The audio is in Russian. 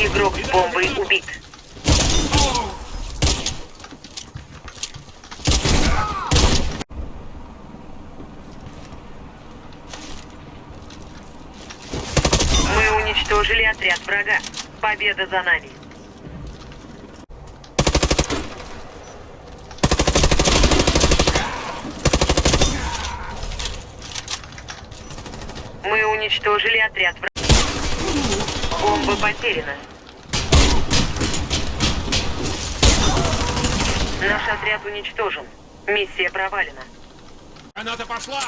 Игрок с бомбой убит. Мы уничтожили отряд врага. Победа за нами. Мы уничтожили отряд врага. Бомба потеряна. Наш отряд уничтожен. Миссия провалена. Граната пошла!